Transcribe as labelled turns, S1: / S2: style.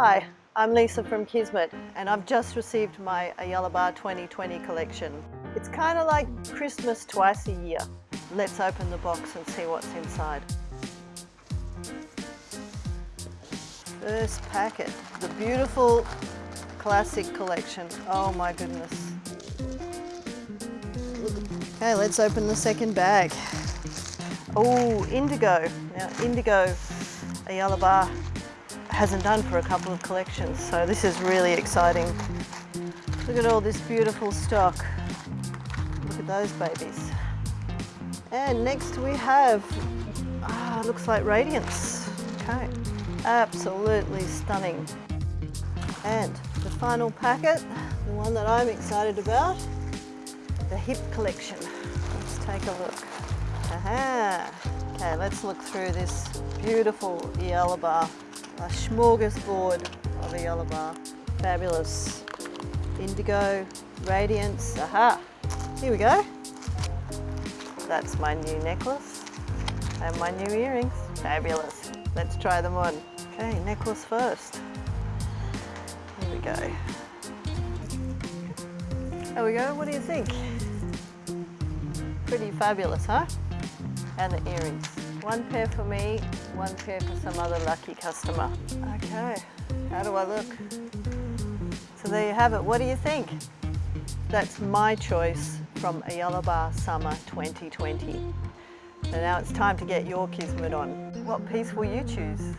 S1: Hi, I'm Lisa from Kismet and I've just received my Ayala Bar 2020 collection. It's kind of like Christmas twice a year. Let's open the box and see what's inside. First packet, the beautiful classic collection. Oh my goodness. Okay, let's open the second bag. Oh, indigo. Now, indigo Ayala Bar hasn't done for a couple of collections, so this is really exciting. Look at all this beautiful stock. Look at those babies. And next we have, ah, looks like Radiance. Okay, absolutely stunning. And the final packet, the one that I'm excited about, the hip collection. Let's take a look. Aha. Okay, let's look through this beautiful Ayala bar. A smorgasbord of Ayala bar. Fabulous. Indigo, radiance, aha. Here we go. That's my new necklace and my new earrings. Fabulous. Let's try them on. Okay, necklace first. Here we go. There we go, what do you think? Pretty fabulous, huh? And the earrings. One pair for me, one pair for some other lucky customer. Okay, how do I look? So there you have it, what do you think? That's my choice from Ayala Bar Summer 2020. So now it's time to get your Kismet on. What piece will you choose?